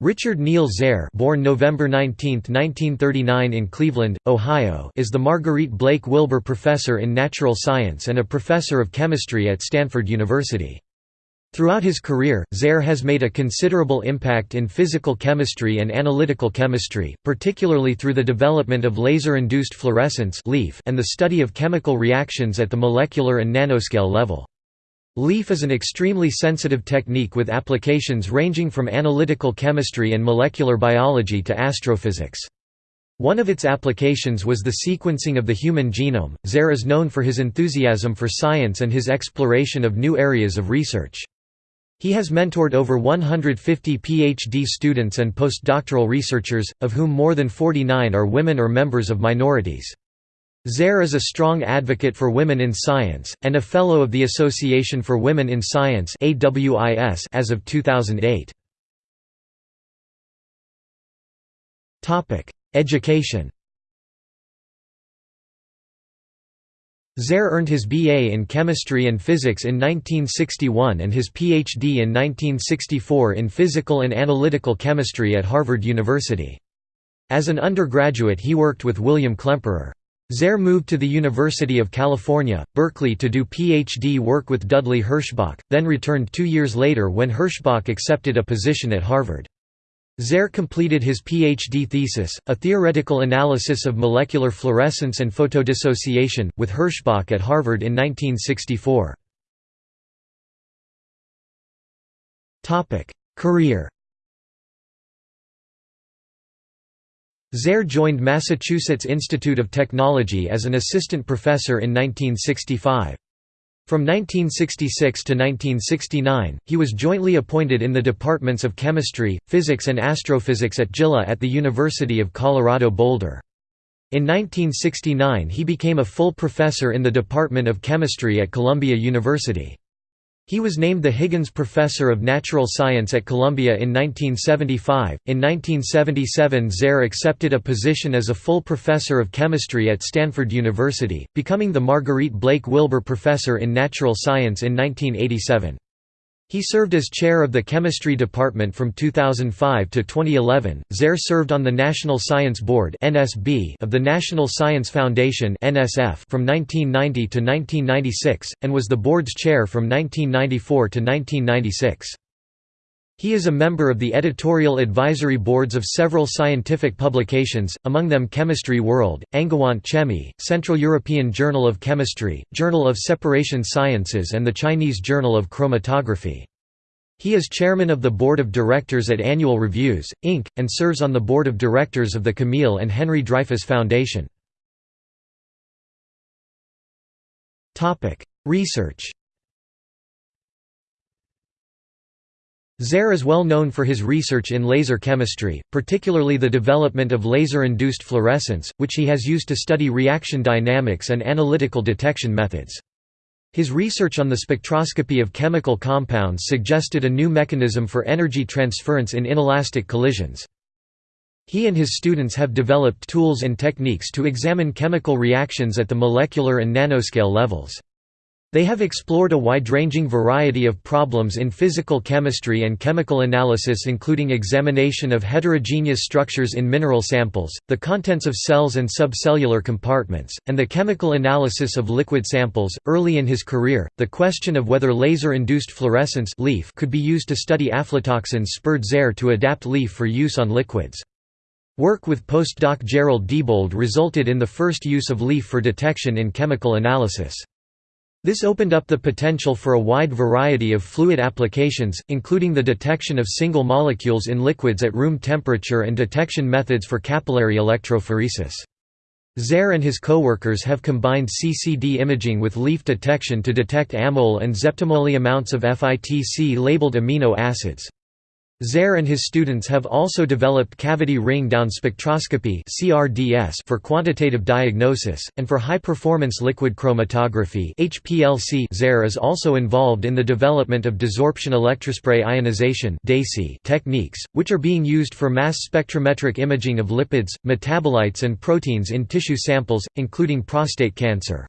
Richard Neil Zare born November 19, 1939 in Cleveland, Ohio is the Marguerite Blake Wilbur Professor in Natural Science and a professor of chemistry at Stanford University. Throughout his career, Zare has made a considerable impact in physical chemistry and analytical chemistry, particularly through the development of laser-induced fluorescence and the study of chemical reactions at the molecular and nanoscale level. LIF is an extremely sensitive technique with applications ranging from analytical chemistry and molecular biology to astrophysics. One of its applications was the sequencing of the human genome. Zare is known for his enthusiasm for science and his exploration of new areas of research. He has mentored over 150 PhD students and postdoctoral researchers, of whom more than 49 are women or members of minorities. Zare is a strong advocate for women in science, and a Fellow of the Association for Women in Science as of 2008. Education Zare earned his BA in chemistry and physics in 1961 and his PhD in 1964 in physical and analytical chemistry at Harvard University. As an undergraduate he worked with William Klemperer. Zare moved to the University of California, Berkeley to do PhD work with Dudley Herschbach, then returned two years later when Herschbach accepted a position at Harvard. Zare completed his PhD thesis, a theoretical analysis of molecular fluorescence and photodissociation, with Herschbach at Harvard in 1964. Career Zare joined Massachusetts Institute of Technology as an assistant professor in 1965. From 1966 to 1969, he was jointly appointed in the departments of chemistry, physics and astrophysics at JILA at the University of Colorado Boulder. In 1969 he became a full professor in the Department of Chemistry at Columbia University. He was named the Higgins Professor of Natural Science at Columbia in 1975. In 1977, Zare accepted a position as a full professor of chemistry at Stanford University, becoming the Marguerite Blake Wilbur Professor in Natural Science in 1987. He served as chair of the chemistry department from 2005 to 2011. Zare served on the National Science Board (NSB) of the National Science Foundation (NSF) from 1990 to 1996 and was the board's chair from 1994 to 1996. He is a member of the editorial advisory boards of several scientific publications, among them Chemistry World, Angewandte Chemie, Central European Journal of Chemistry, Journal of Separation Sciences and the Chinese Journal of Chromatography. He is chairman of the board of directors at Annual Reviews, Inc., and serves on the board of directors of the Camille and Henry Dreyfus Foundation. Research Zare is well known for his research in laser chemistry, particularly the development of laser-induced fluorescence, which he has used to study reaction dynamics and analytical detection methods. His research on the spectroscopy of chemical compounds suggested a new mechanism for energy transference in inelastic collisions. He and his students have developed tools and techniques to examine chemical reactions at the molecular and nanoscale levels. They have explored a wide-ranging variety of problems in physical chemistry and chemical analysis including examination of heterogeneous structures in mineral samples, the contents of cells and subcellular compartments, and the chemical analysis of liquid samples. Early in his career, the question of whether laser-induced fluorescence could be used to study aflatoxins spurred Zare to adapt LIF for use on liquids. Work with postdoc Gerald Diebold resulted in the first use of LIF for detection in chemical analysis. This opened up the potential for a wide variety of fluid applications, including the detection of single molecules in liquids at room temperature and detection methods for capillary electrophoresis. Zare and his co-workers have combined CCD imaging with LIF detection to detect amyl and zeptomole amounts of FITC-labeled amino acids. Zare and his students have also developed cavity ring-down spectroscopy for quantitative diagnosis, and for high-performance liquid chromatography Zare is also involved in the development of desorption electrospray ionization techniques, which are being used for mass spectrometric imaging of lipids, metabolites and proteins in tissue samples, including prostate cancer.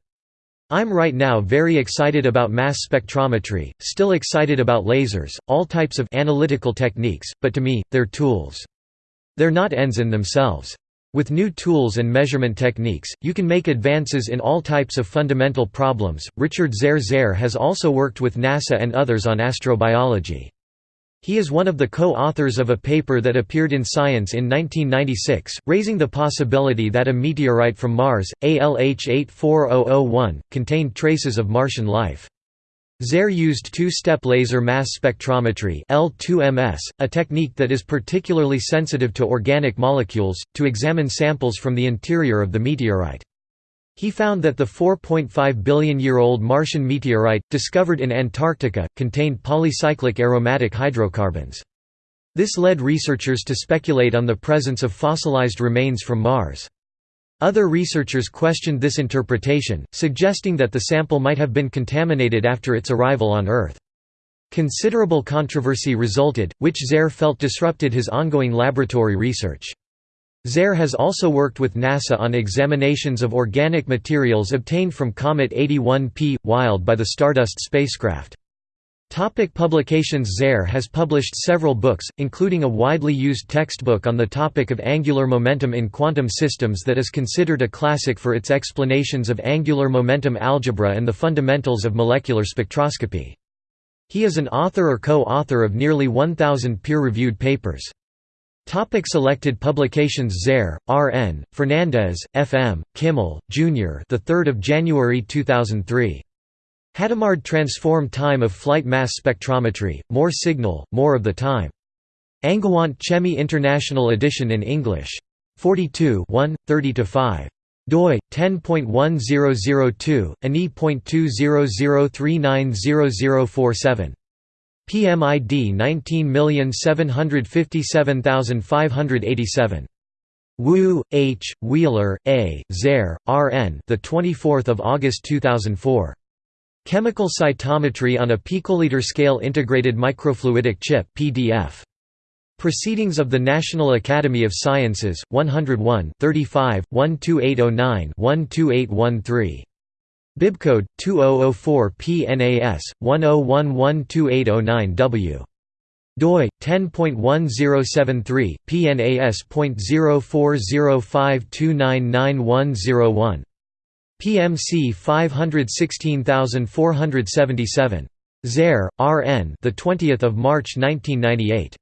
I'm right now very excited about mass spectrometry, still excited about lasers, all types of analytical techniques, but to me, they're tools. They're not ends in themselves. With new tools and measurement techniques, you can make advances in all types of fundamental problems. Richard Zare has also worked with NASA and others on astrobiology. He is one of the co-authors of a paper that appeared in Science in 1996, raising the possibility that a meteorite from Mars, ALH 84001, contained traces of Martian life. Zare used two-step laser mass spectrometry L2MS, a technique that is particularly sensitive to organic molecules, to examine samples from the interior of the meteorite. He found that the 4.5 billion-year-old Martian meteorite, discovered in Antarctica, contained polycyclic aromatic hydrocarbons. This led researchers to speculate on the presence of fossilized remains from Mars. Other researchers questioned this interpretation, suggesting that the sample might have been contaminated after its arrival on Earth. Considerable controversy resulted, which Zare felt disrupted his ongoing laboratory research. Zare has also worked with NASA on examinations of organic materials obtained from Comet 81P, Wild by the Stardust spacecraft. Topic publications Zare has published several books, including a widely used textbook on the topic of angular momentum in quantum systems that is considered a classic for its explanations of angular momentum algebra and the fundamentals of molecular spectroscopy. He is an author or co-author of nearly 1,000 peer-reviewed papers. Topic selected publications Zare, R.N., Fernandez, F.M., Kimmel, Jr. the 3rd of January 2003. Hadamard transform time of flight mass spectrometry, more signal, more of the time. Angewandte Chemie International edition in English. 42 1, 30–5 doi 10.1002 ani.2003900047 PMID 19757587. Wu, H, Wheeler, A, Zare, R. N. The 24th of August 2004. Chemical cytometry on a picoliter scale integrated microfluidic chip (PDF). Proceedings of the National Academy of Sciences, 101 35, 12809 12813. Bibcode 2004 PNAS 10112809W doi 10.1073 PNAS.0405299101 PMC 516477 Zare, R. N. The 20th of March 1998.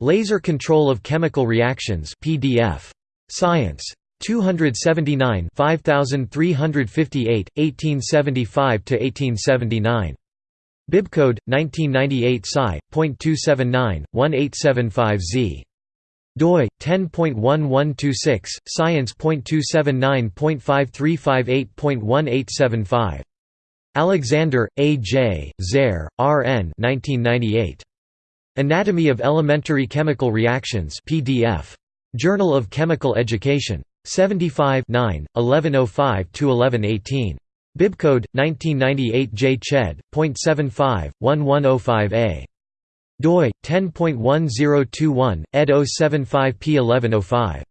Laser Control of Chemical Reactions PDF. Science. 279 5358, 1875–1879. Bibcode, 1998 Sci.279, 1875Z. doi 10.1126 science.279.5358.1875 Alexander A J Zare R N 1998 Anatomy of Elementary Chemical Reactions PDF Journal of Chemical Education 75 1105–1118. Bibcode 1998 J Ched. .75 1105a. doi 10.1021 ed 075 p1105.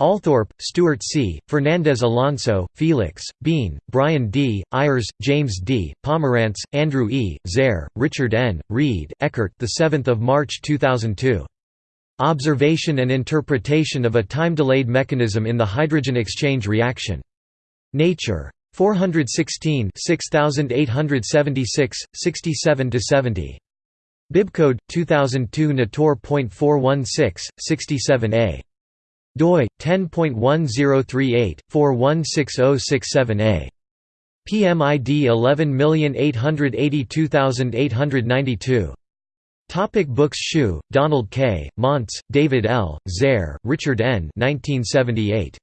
Althorpe, Stuart C., Fernandez Alonso, Felix, Bean, Brian D., Ayers, James D., Pomerantz, Andrew E., Zare, Richard N., Wrede, Eckart 7 March 2002. Observation and interpretation of a time-delayed mechanism in the hydrogen exchange reaction. Nature. 416 6876, 67–70. Bibcode 2002 Nator.416, 67a. doi 10.1038 416067a. PMID 11882892. Topic books Hsu, Donald K., Monts, David L., Zare, Richard N. 1978.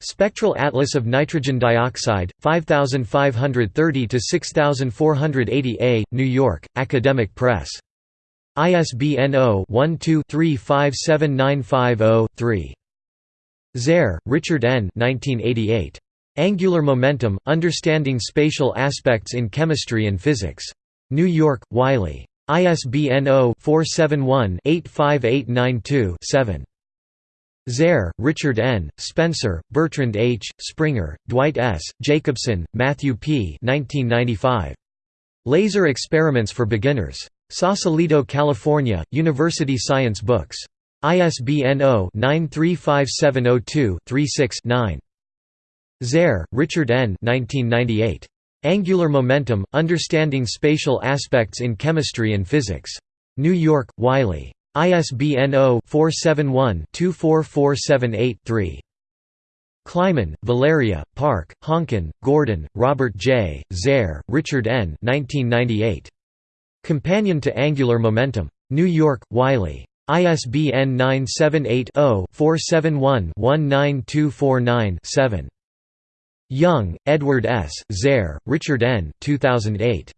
Spectral Atlas of Nitrogen Dioxide, 5530 to 6480 A, New York, Academic Press. ISBN 0-12-357950-3. Zare, Richard N. 1988. Angular Momentum: Understanding Spatial Aspects in Chemistry and Physics. New York, Wiley. ISBN 0-471-85892-7. Zare, Richard N., Spencer, Bertrand H., Springer, Dwight S., Jacobson, Matthew P. 1995. Laser Experiments for Beginners. Sausalito, California, University Science Books. ISBN 0-935702-36-9. Zare, Richard N. 1998. Angular Momentum, Understanding Spatial Aspects in Chemistry and Physics. New York, Wiley. ISBN 0-471-24478-3. Kleiman, Valeria, Park, Hongkyun, Gordon, Robert J., Zare, Richard N. 1998. Companion to Angular Momentum. New York, Wiley. ISBN 978 0 471 19249 7. Yeung, Edward S., Zare, Richard N. 2008.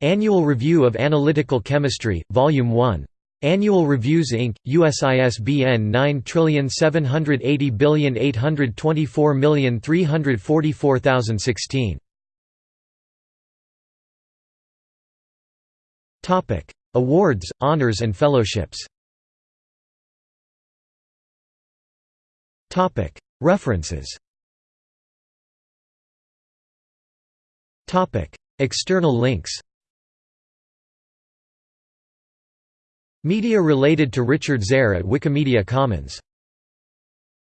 Annual Review of Analytical Chemistry, Volume 1. Annual Reviews Inc., US ISBN 9780824344016. Awards, honors and fellowships Topic: References External links Media related to Richard Zare at Wikimedia Commons